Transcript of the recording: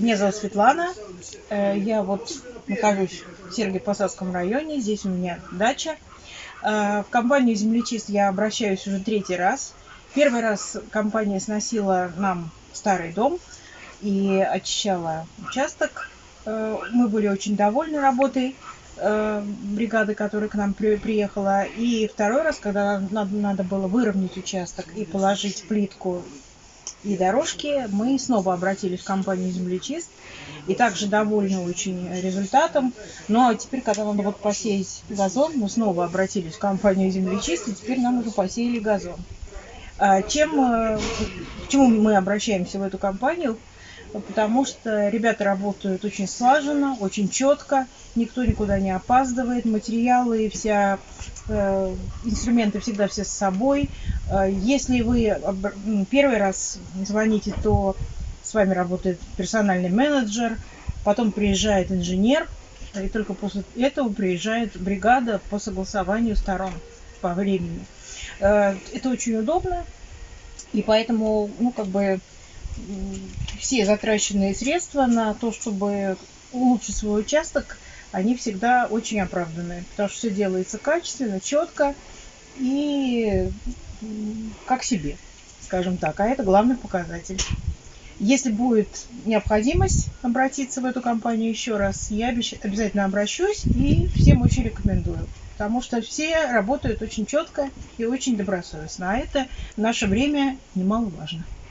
Меня зовут Светлана. Э, я вот нахожусь в Сергиев-Посадском районе. Здесь у меня дача. Э, в компанию «Землечист» я обращаюсь уже третий раз. Первый раз компания сносила нам старый дом и очищала участок. Э, мы были очень довольны работой бригады, которая к нам приехала. И второй раз, когда надо было выровнять участок и положить плитку и дорожки, мы снова обратились в компанию «Землечист» и также довольны очень результатом. Но ну, а теперь, когда надо вот посеять газон, мы снова обратились в компанию «Землечист» и теперь нам уже посеяли газон. А чем, э, чему мы обращаемся в эту компанию? Потому что ребята работают очень слаженно, очень четко, никто никуда не опаздывает, материалы, вся Э, инструменты всегда все с собой. Э, если вы первый раз звоните, то с вами работает персональный менеджер, потом приезжает инженер, и только после этого приезжает бригада по согласованию сторон по времени. Э, это очень удобно, и поэтому, ну, как бы, все затраченные средства на то, чтобы улучшить свой участок – они всегда очень оправданные, потому что все делается качественно, четко и как себе, скажем так. А это главный показатель. Если будет необходимость обратиться в эту компанию еще раз, я обязательно обращусь и всем очень рекомендую. Потому что все работают очень четко и очень добросовестно. А это в наше время немаловажно.